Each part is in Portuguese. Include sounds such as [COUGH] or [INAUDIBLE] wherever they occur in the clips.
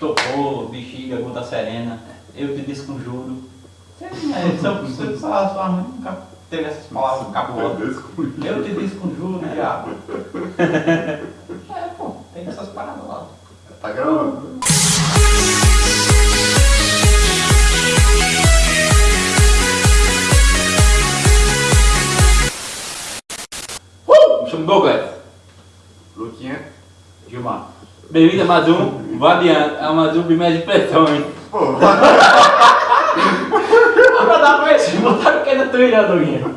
estopor, bexiga, gota serena, eu te desconjuro. É, só, só, sua mãe nunca teve essas palavras cabulosas. Eu te desconjuro, diabo. [LAUGHS] É, pô, tem essas paradas lá. Tá gravando. Uh! Me chamo Douglas. Luquinha. Gilmar. Bem-vindo a mais um Variante, a mais um Primeiras Impressões. Pô, Vou dar pra esse, botar o que na tua Doguinha.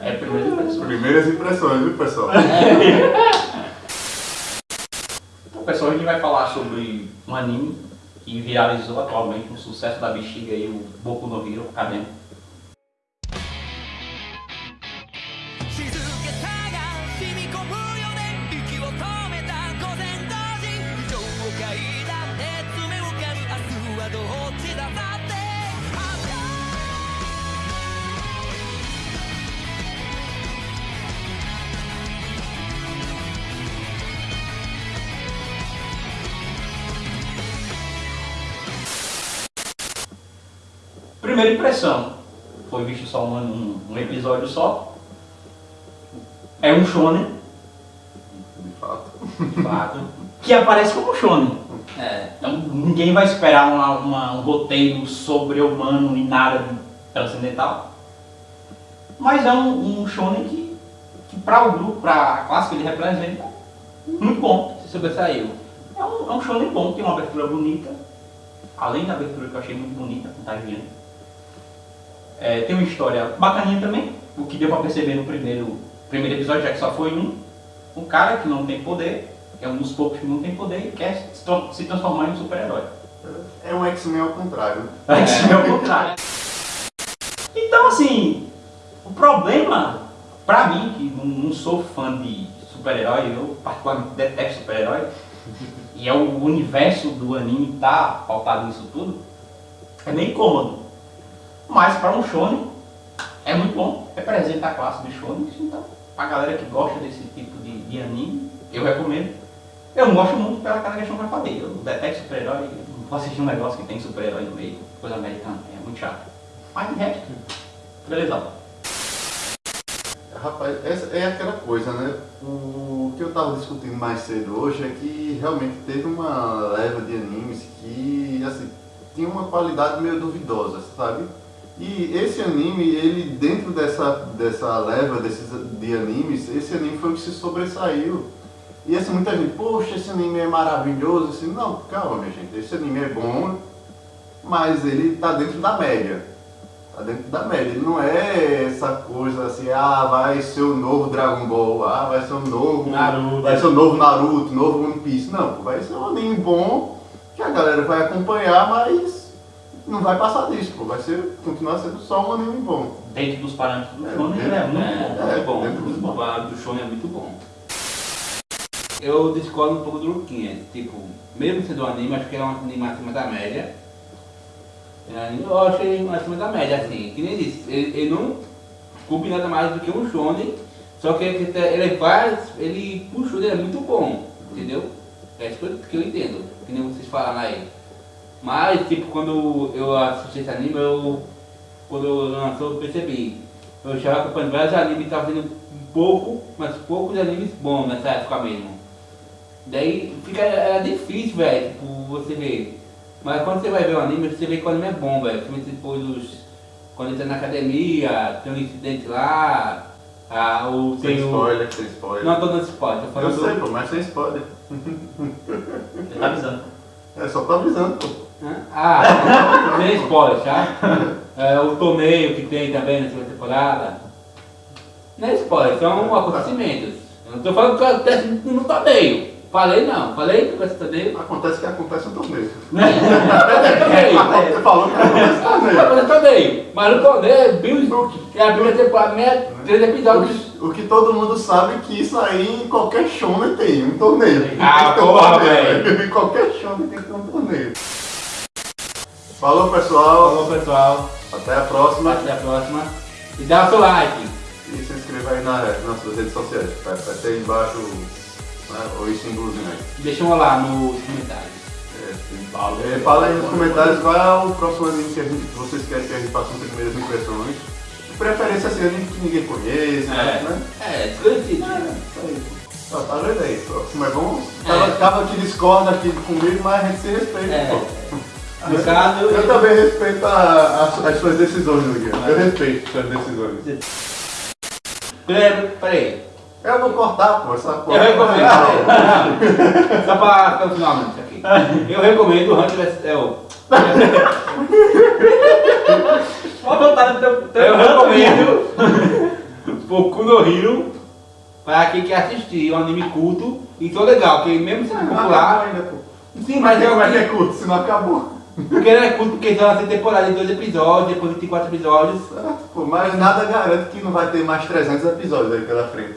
É primeira impressão. primeiras impressões, viu, pessoal? Então, pessoal, a gente vai falar sobre um anime que viralizou atualmente, um sucesso da bexiga aí, o Boku no Hero Academy. Primeira impressão, foi visto só um, um, um episódio só. É um shonen, De fato. de fato, que aparece como shonen. É, então ninguém vai esperar uma- uma- um roteiro sobre-humano nem nada de transcendental. Mas é um, um shonen que, que para o grupo, para a classe que ele representa, muito bom. Se sobressaiu. É um, é um shonen bom, tem uma abertura bonita. Além da abertura que eu achei muito bonita, contagiante. É, tem uma história bacaninha também, o que deu pra perceber no primeiro, primeiro episódio, já que só foi um. Um cara que não tem poder, que é um dos poucos que não tem poder e quer se, transformar em um super-herói. É um X-Men ao contrário. Isso é o contrário. Então, assim, o problema, pra mim, que não, não sou fã de super-herói, eu particularmente detesto super-herói, e é o universo do anime tá pautado nisso tudo, é meio incômodo. Mas para um shonen, é muito bom, representa a classe dos shonens, então, a galera que gosta desse tipo de, de anime, eu recomendo. Eu gosto muito pela aquela questão que eu falei, eu detesto super-herói, não vou assistir um negócio que tem super-herói no meio, coisa americana, é muito chato. Mas de resto, beleza. Rapaz, essa é aquela coisa, né? O que eu tava discutindo mais cedo hoje é que realmente teve uma leva de animes que, assim, tinha uma qualidade meio duvidosa, sabe? E esse anime, ele dentro dessa, dessa leva desses, de animes, esse anime foi o que se sobressaiu. E assim, muita gente, poxa, esse anime é maravilhoso. Assim, não, calma, minha gente, esse anime é bom, mas ele tá dentro da média. Tá dentro da média. Ele não é essa coisa assim, ah, vai ser o novo Dragon Ball, ah, vai ser o novo Naruto. vai ser o novo Naruto, novo One Piece. Não, vai ser um anime bom que a galera vai acompanhar, mas não vai passar disso, pô. Vai ser, continuar sendo só um anime bom. Dentro dos parâmetros do É, shonen, ele é muito É, bom. muito bom. dentro. O lado do show é muito bom. Eu discordo um pouco do Luquinha. Tipo, mesmo sendo um anime, acho que é um anime acima da média. É Eu achei acima da média, assim. Que nem disse, ele, ele não cumpre nada mais do que um shonen. Só que ele, ele faz, ele puxou, ele é muito bom. Entendeu? É isso que eu, que eu entendo. Que nem vocês falaram aí. Mas, tipo, quando eu assisti esse anime, eu, quando eu lançou, eu percebi. Eu já acompanhando vários animes e estava vendo um pouco, mas poucos animes bons nessa época mesmo. Daí fica, era difícil, velho, tipo, você ver. Mas quando você vai ver o anime, você vê que o anime é bom, velho. Principalmente depois dos. Quando entra na academia, tem um incidente lá, ah, o, Sem tem o. spoiler, sem spoiler. Não tô dando spoiler, tô eu falando sei, do. pô, mas sem spoiler. Ele tá avisando. É só tô avisando, pô. Ah, sem spoiler, tá? É, o torneio que tem também na segunda temporada. Não é spoiler, são acontecimentos. Eu não tô falando que acontece no torneio. Falei não, falei que acontece no torneio. Acontece que acontece no torneio. Acontece no torneio. Você falou que acontece no torneio. Acontece no torneio. Mas no torneio é Bill é a primeira temporada, meia, três episódios. que, o que todo mundo sabe é que isso aí em qualquer shonen tem, um torneio. Ah, Tem que porra, velho. [LAUGHS] Em qualquer shonen tem que ter um torneio. Falou pessoal, Falou pessoal, até a próxima. até a próxima. E dá o seu like. E se inscreva aí na- nas nossas redes sociais. Vai, vai ter aí embaixo né? Ou isso em blusinho aí. Deixam lá nos comentários. É, fala aí nos comentários qual é o próximo anime que, gente, vocês querem que a gente faça as primeiras impressões. De preferência assim, anime que ninguém conhece, né? É, desconhecido. Isso aí. Ó, tá vendo aí? Próximo é bom. Tava, tava que discorda aqui comigo, mas a gente se respeita, É. pô. No caso, Eu também respeito a- as, as suas decisões, Miguel. Eu respeito suas decisões. Peraí, peraí. Eu vou cortar, pô, essa porra. Eu recomendo. Só pra ficar finalmente aqui. Eu recomendo o Hunter vs. É o. Pode voltar no teu, teu Eu recomendo Boku no Hero para quem quer assistir um anime culto e tô legal, porque mesmo sendo popular. ainda, pô. Sim, mas é como é que é o curto, se não acabou. Porque não é curto, porque só tem temporada de dois episódios, depois 24 episódios. Certo, pô, mas nada garante que não vai ter mais 300 episódios aí pela frente.